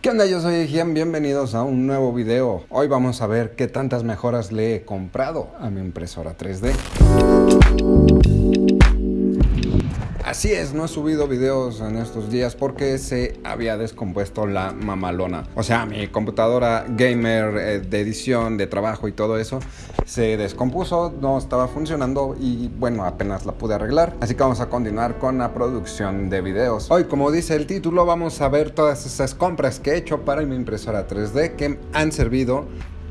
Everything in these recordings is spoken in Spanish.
¿Qué onda? Yo soy Ejian, bienvenidos a un nuevo video. Hoy vamos a ver qué tantas mejoras le he comprado a mi impresora 3D. Así es, no he subido videos en estos días porque se había descompuesto la mamalona. O sea, mi computadora gamer eh, de edición, de trabajo y todo eso se descompuso, no estaba funcionando y bueno, apenas la pude arreglar. Así que vamos a continuar con la producción de videos. Hoy, como dice el título, vamos a ver todas esas compras que he hecho para mi impresora 3D que han servido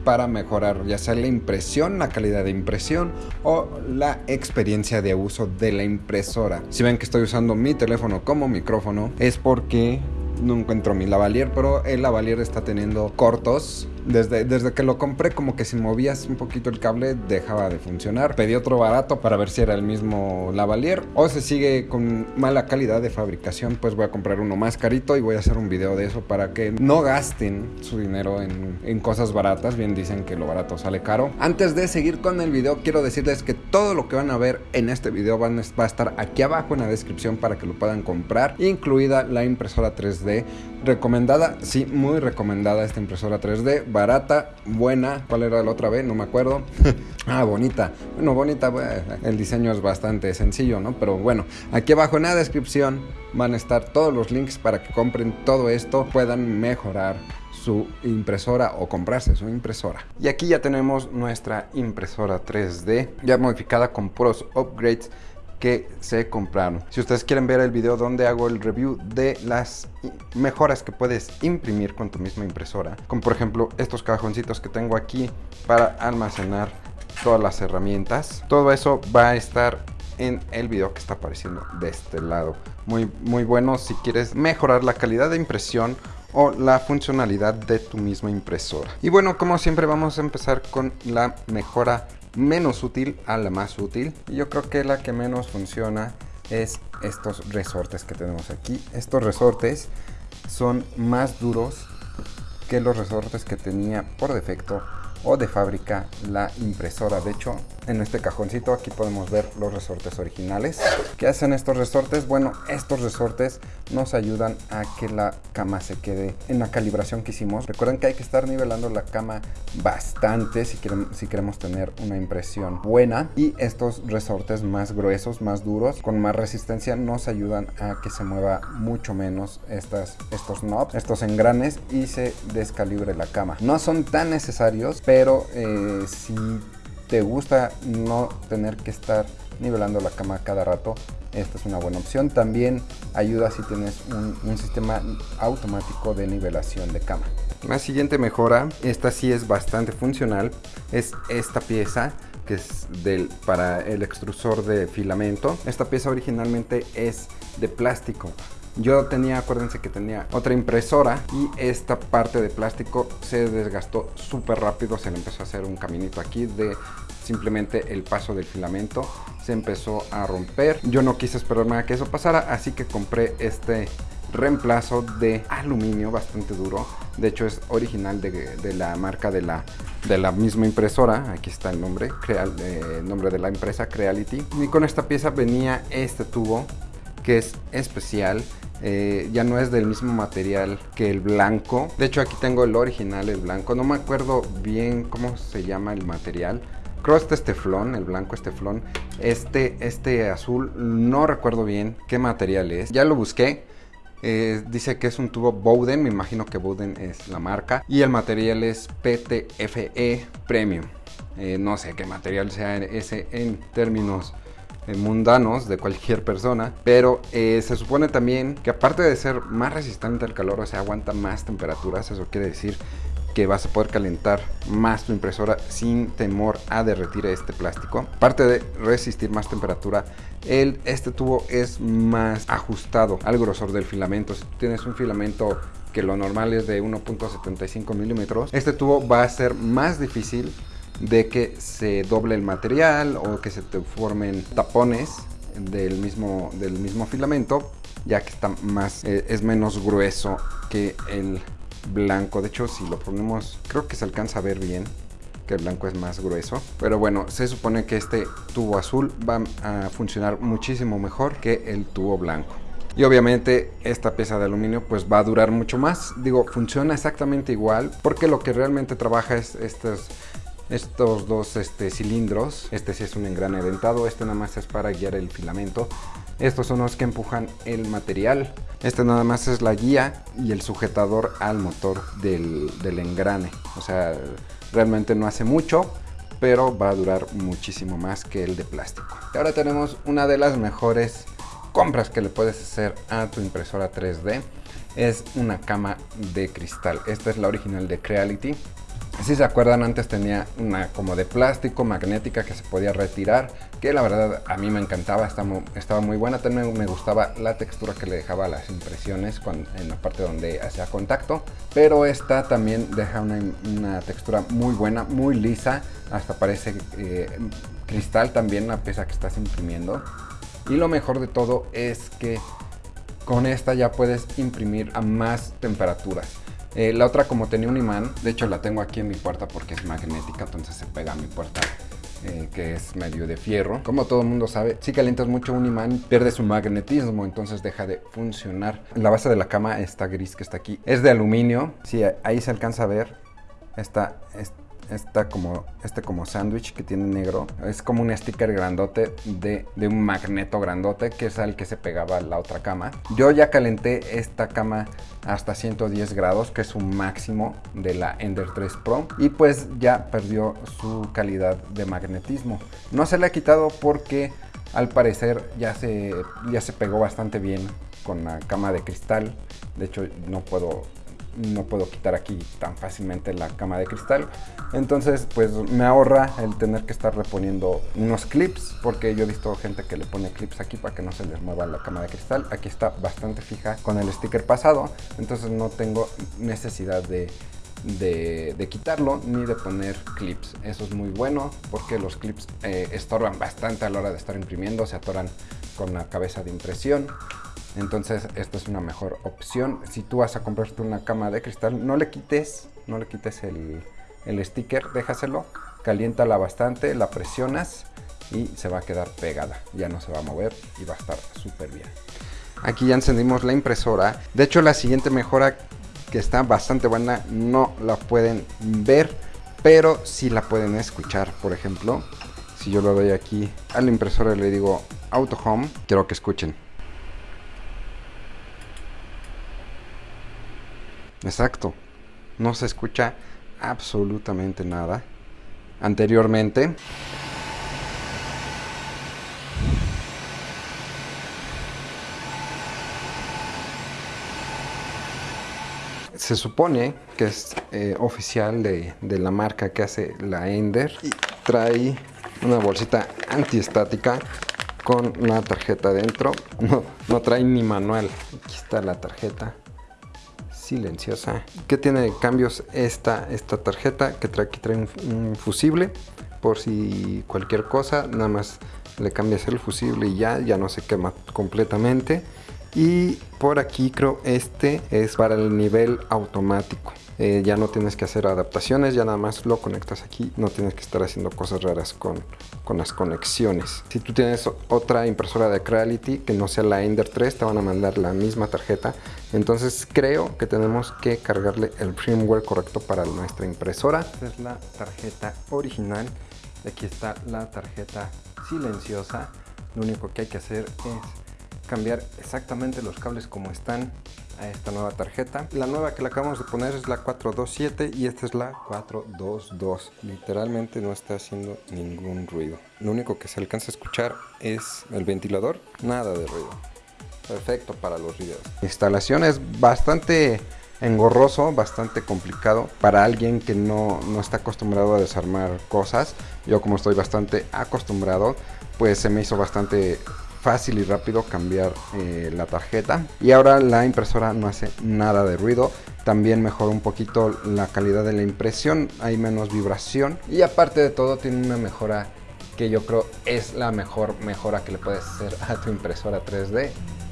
para mejorar ya sea la impresión, la calidad de impresión o la experiencia de uso de la impresora. Si ven que estoy usando mi teléfono como micrófono es porque no encuentro mi lavalier, pero el lavalier está teniendo cortos desde, desde que lo compré, como que si movías un poquito el cable, dejaba de funcionar. Pedí otro barato para ver si era el mismo lavalier. O se sigue con mala calidad de fabricación, pues voy a comprar uno más carito y voy a hacer un video de eso para que no gasten su dinero en, en cosas baratas. Bien dicen que lo barato sale caro. Antes de seguir con el video, quiero decirles que todo lo que van a ver en este video van, va a estar aquí abajo en la descripción para que lo puedan comprar, incluida la impresora 3D recomendada, sí, muy recomendada esta impresora 3D barata, buena. ¿Cuál era la otra vez? No me acuerdo. ah, bonita. Bueno, bonita, el diseño es bastante sencillo, ¿no? Pero bueno, aquí abajo en la descripción van a estar todos los links para que compren todo esto, puedan mejorar su impresora o comprarse su impresora. Y aquí ya tenemos nuestra impresora 3D ya modificada con puros upgrades que se compraron. Si ustedes quieren ver el video donde hago el review de las mejoras que puedes imprimir con tu misma impresora, como por ejemplo estos cajoncitos que tengo aquí para almacenar todas las herramientas, todo eso va a estar en el video que está apareciendo de este lado. Muy, muy bueno si quieres mejorar la calidad de impresión o la funcionalidad de tu misma impresora. Y bueno, como siempre vamos a empezar con la mejora menos útil a la más útil. Y yo creo que la que menos funciona es estos resortes que tenemos aquí. Estos resortes son más duros que los resortes que tenía por defecto o de fábrica la impresora. De hecho, en este cajoncito aquí podemos ver los resortes originales. ¿Qué hacen estos resortes? Bueno, estos resortes nos ayudan a que la cama se quede en la calibración que hicimos. Recuerden que hay que estar nivelando la cama bastante si queremos, tener una impresión buena. Y estos resortes más gruesos, más duros, con más resistencia, nos ayudan a que se mueva mucho menos estas, estos knobs, estos engranes y se descalibre la cama. No son tan necesarios, pero eh, si te gusta no tener que estar nivelando la cama cada rato, esta es una buena opción. También ayuda si tienes un, sistema automático de nivelación de cama. La siguiente mejora, esta sí es bastante funcional, es esta pieza que es del, para el extrusor de filamento. Esta pieza originalmente es de plástico. Yo tenía, acuérdense que tenía otra impresora y esta parte de plástico se desgastó súper rápido. Se le empezó a hacer un caminito aquí de simplemente el paso del filamento se empezó a romper. Yo no quise esperar a que eso pasara, así que compré este reemplazo de aluminio bastante duro. De hecho es original de, la marca de la, de la misma impresora. Aquí está el nombre, Creal, eh, nombre de la empresa, Creality. Y con esta pieza venía este tubo que es especial eh, ya no es del mismo material que el blanco. De hecho aquí tengo el original, el blanco. No me acuerdo bien cómo se llama el material. Creo este es teflón, el blanco es teflón. Este, este azul no recuerdo bien qué material es. Ya lo busqué. Eh, dice que es un tubo Bowden, me imagino que Bowden es la marca. Y el material es PTFE Premium. Eh, no sé qué material sea ese en términos mundanos de cualquier persona, pero eh, se supone también que aparte de ser más resistente al calor, o sea, aguanta más temperaturas, eso quiere decir que vas a poder calentar más tu impresora sin temor a derretir este plástico. Aparte de resistir más temperatura, el, este tubo es más ajustado al grosor del filamento. Si tienes un filamento que lo normal es de 1.75 milímetros, este tubo va a ser más difícil de que se doble el material o que se te formen tapones del mismo, del mismo filamento ya que está más, eh, es menos grueso que el blanco. De hecho, si lo ponemos, creo que se alcanza a ver bien que el blanco es más grueso. Pero bueno, se supone que este tubo azul va a funcionar muchísimo mejor que el tubo blanco. Y obviamente esta pieza de aluminio pues va a durar mucho más. Digo, funciona exactamente igual porque lo que realmente trabaja es estos, estos dos este, cilindros. Este sí es un engrane dentado, este nada más es para guiar el filamento. Estos son los que empujan el material. Este nada más es la guía y el sujetador al motor del, del engrane. O sea, realmente no hace mucho pero va a durar muchísimo más que el de plástico. Y ahora tenemos una de las mejores compras que le puedes hacer a tu impresora 3D es una cama de cristal. Esta es la original de Creality. Si se acuerdan, antes tenía una como de plástico magnética que se podía retirar, que la verdad a mí me encantaba, estaba muy buena. También me gustaba la textura que le dejaba las impresiones en la parte donde hacía contacto. Pero esta también deja una, textura muy buena, muy lisa, hasta parece eh, cristal también la pieza que estás imprimiendo. Y lo mejor de todo es que con esta ya puedes imprimir a más temperaturas. Eh, la otra como tenía un imán, de hecho la tengo aquí en mi puerta porque es magnética, entonces se pega a mi puerta eh, que es medio de fierro. Como todo el mundo sabe, si calientas mucho un imán, pierde su magnetismo, entonces deja de funcionar. La base de la cama, esta gris que está aquí, es de aluminio. Si ahí se alcanza a ver, está, está esta como, este como sándwich que tiene negro. Es como un sticker grandote de, de, un magneto grandote que es al que se pegaba la otra cama. Yo ya calenté esta cama hasta 110 grados, que es un máximo de la Ender 3 Pro. Y pues ya perdió su calidad de magnetismo. No se le ha quitado porque al parecer ya se, ya se pegó bastante bien con la cama de cristal. De hecho no puedo no puedo quitar aquí tan fácilmente la cama de cristal. Entonces, pues me ahorra el tener que estar reponiendo unos clips, porque yo he visto gente que le pone clips aquí para que no se les mueva la cama de cristal. Aquí está bastante fija con el sticker pasado, entonces no tengo necesidad de, de, quitarlo ni de poner clips. Eso es muy bueno porque los clips eh, estorban bastante a la hora de estar imprimiendo, se atoran con la cabeza de impresión. Entonces esta es una mejor opción. Si tú vas a comprarte una cama de cristal, no le quites, no le quites el, sticker, déjaselo, caliéntala bastante, la presionas y se va a quedar pegada. Ya no se va a mover y va a estar súper bien. Aquí ya encendimos la impresora. De hecho la siguiente mejora que está bastante buena no la pueden ver, pero sí la pueden escuchar. Por ejemplo, si yo lo doy aquí a la impresora y le digo Auto Home, quiero que escuchen. Exacto. No se escucha absolutamente nada. Anteriormente... Se supone que es eh, oficial de, de, la marca que hace la Ender y trae una bolsita antiestática con una tarjeta dentro. No, no trae ni manual. Aquí está la tarjeta silenciosa. ¿Qué tiene de cambios esta, esta tarjeta? Que trae, aquí trae un, fusible por si cualquier cosa, nada más le cambias el fusible y ya, ya no se quema completamente. Y por aquí creo este es para el nivel automático. Eh, ya no tienes que hacer adaptaciones, ya nada más lo conectas aquí, no tienes que estar haciendo cosas raras con, con las conexiones. Si tú tienes otra impresora de Creality que no sea la Ender 3, te van a mandar la misma tarjeta. Entonces creo que tenemos que cargarle el firmware correcto para nuestra impresora. Esta es la tarjeta original. Aquí está la tarjeta silenciosa. Lo único que hay que hacer es cambiar exactamente los cables como están a esta nueva tarjeta. La nueva que le acabamos de poner es la 427 y esta es la 422. Literalmente no está haciendo ningún ruido. Lo único que se alcanza a escuchar es el ventilador, nada de ruido. Perfecto para los videos. instalación es bastante engorroso, bastante complicado para alguien que no, no está acostumbrado a desarmar cosas. Yo como estoy bastante acostumbrado, pues se me hizo bastante fácil y rápido cambiar eh, la tarjeta. Y ahora la impresora no hace nada de ruido. También mejora un poquito la calidad de la impresión. Hay menos vibración. Y aparte de todo tiene una mejora que yo creo es la mejor mejora que le puedes hacer a tu impresora 3D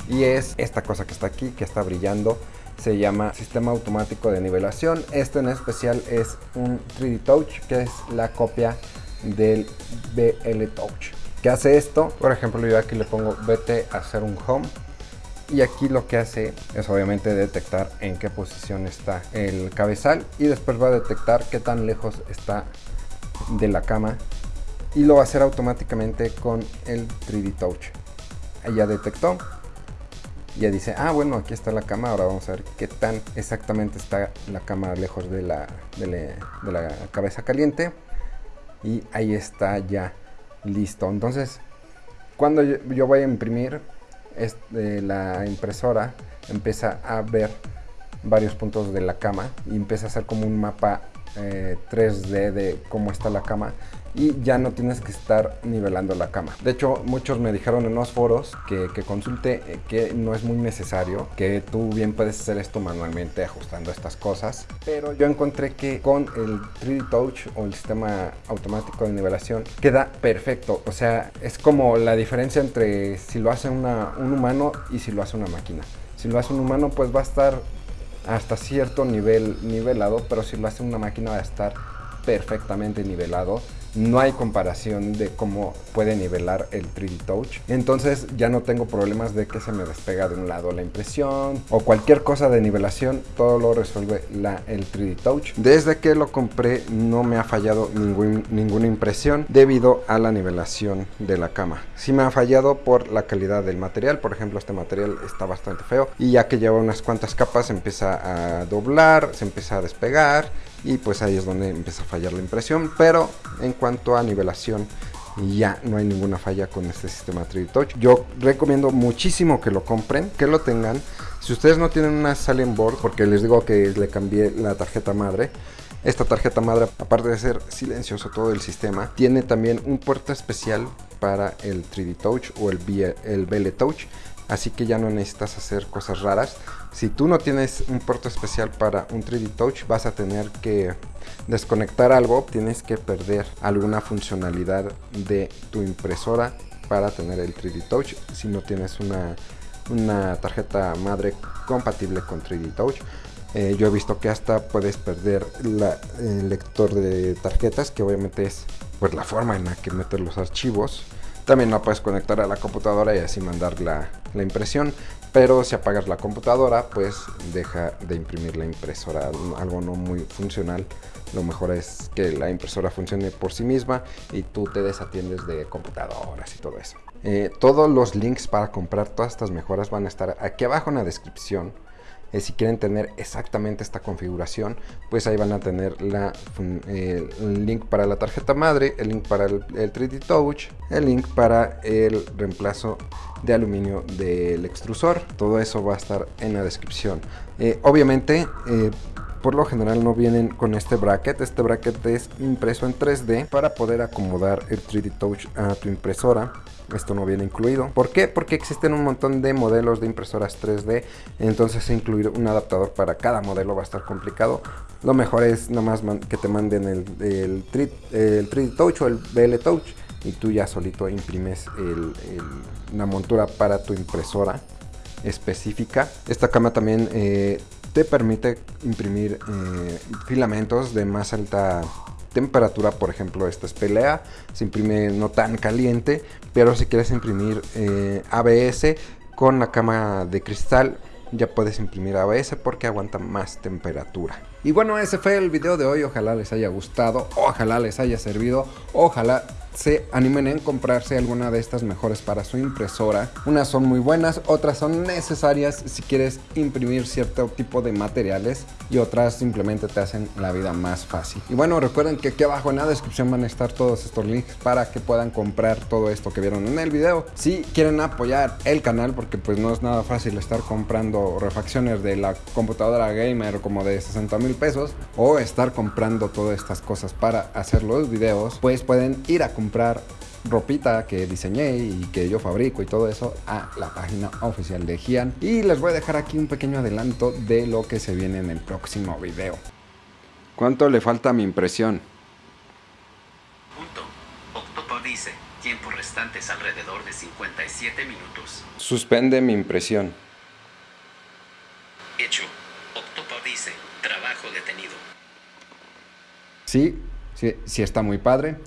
y es esta cosa que está aquí que está brillando. Se llama sistema automático de nivelación. Este en especial es un 3D Touch que es la copia del BL Touch ¿Qué hace esto? Por ejemplo, yo aquí le pongo vete a hacer un home y aquí lo que hace es obviamente detectar en qué posición está el cabezal y después va a detectar qué tan lejos está de la cama y lo va a hacer automáticamente con el 3D Touch. ya detectó, ya dice, ah bueno, aquí está la cama, ahora vamos a ver qué tan exactamente está la cama lejos de la, de la, cabeza caliente y ahí está ya listo. Entonces, cuando yo, voy a imprimir, este, la impresora empieza a ver varios puntos de la cama y empieza a hacer como un mapa 3D eh, de cómo está la cama y ya no tienes que estar nivelando la cama. De hecho, muchos me dijeron en los foros que, consulte eh, que no es muy necesario, que tú bien puedes hacer esto manualmente ajustando estas cosas. Pero yo encontré que con el 3D Touch o el sistema automático de nivelación queda perfecto. O sea, es como la diferencia entre si lo hace un humano y si lo hace una máquina. Si lo hace un humano, pues va a estar hasta cierto nivel nivelado, pero si lo hace una máquina va a estar perfectamente nivelado no hay comparación de cómo puede nivelar el 3D Touch. Entonces ya no tengo problemas de que se me despega de un lado la impresión o cualquier cosa de nivelación, todo lo resuelve la, el 3D Touch. Desde que lo compré no me ha fallado ninguna impresión debido a la nivelación de la cama. Sí me ha fallado por la calidad del material, por ejemplo este material está bastante feo y ya que lleva unas cuantas capas se empieza a doblar, se empieza a despegar y pues ahí es donde empieza a fallar la impresión pero en cuanto a nivelación ya no hay ninguna falla con este sistema 3D Touch yo recomiendo muchísimo que lo compren que lo tengan. Si ustedes no tienen una Silent Board porque les digo que le cambié la tarjeta madre esta tarjeta madre, aparte de ser silencioso todo el sistema, tiene también un puerto especial para el 3D Touch o el, el BL Touch así que ya no necesitas hacer cosas raras. Si tú no tienes un puerto especial para un 3D Touch, vas a tener que desconectar algo, tienes que perder alguna funcionalidad de tu impresora para tener el 3D Touch si no tienes una, tarjeta madre compatible con 3D Touch. Eh, yo he visto que hasta puedes perder el lector de tarjetas, que obviamente es pues, la forma en la que meter los archivos. También la puedes conectar a la computadora y así mandar la, impresión. Pero si apagas la computadora, pues deja de imprimir la impresora, algo no muy funcional. Lo mejor es que la impresora funcione por sí misma y tú te desatiendes de computadoras y todo eso. Eh, todos los links para comprar todas estas mejoras van a estar aquí abajo en la descripción eh, si quieren tener exactamente esta configuración, pues ahí van a tener la, el link para la tarjeta madre, el link para el, 3D Touch, el link para el reemplazo de aluminio del extrusor. Todo eso va a estar en la descripción. Eh, obviamente, eh, por lo general no vienen con este bracket. Este bracket es impreso en 3D para poder acomodar el 3D Touch a tu impresora. Esto no viene incluido. ¿Por qué? Porque existen un montón de modelos de impresoras 3D. Entonces incluir un adaptador para cada modelo va a estar complicado. Lo mejor es nada más que te manden el, el, 3D, Touch o el BL Touch. Y tú ya solito imprimes la montura para tu impresora específica. Esta cama también eh, te permite imprimir eh, filamentos de más alta temperatura, por ejemplo, esta es pelea, se imprime no tan caliente, pero si quieres imprimir eh, ABS con la cama de cristal, ya puedes imprimir ABS porque aguanta más temperatura. Y bueno, ese fue el video de hoy, ojalá les haya gustado, ojalá les haya servido, ojalá se animen en comprarse alguna de estas mejores para su impresora. Unas son muy buenas, otras son necesarias si quieres imprimir cierto tipo de materiales y otras simplemente te hacen la vida más fácil. Y bueno, recuerden que aquí abajo en la descripción van a estar todos estos links para que puedan comprar todo esto que vieron en el video. Si quieren apoyar el canal, porque pues no es nada fácil estar comprando refacciones de la computadora gamer como de 60 mil pesos o estar comprando todas estas cosas para hacer los videos, pues pueden ir a comprar comprar ropita que diseñé y que yo fabrico y todo eso a la página oficial de Gian y les voy a dejar aquí un pequeño adelanto de lo que se viene en el próximo video. ¿Cuánto le falta a mi impresión? Punto. Octopo dice, tiempo restantes alrededor de 57 minutos. Suspende mi impresión. Hecho. Octopo dice, trabajo detenido. Sí, sí, sí está muy padre.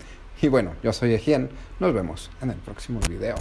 Y bueno, yo soy Ejien, nos vemos en el próximo video.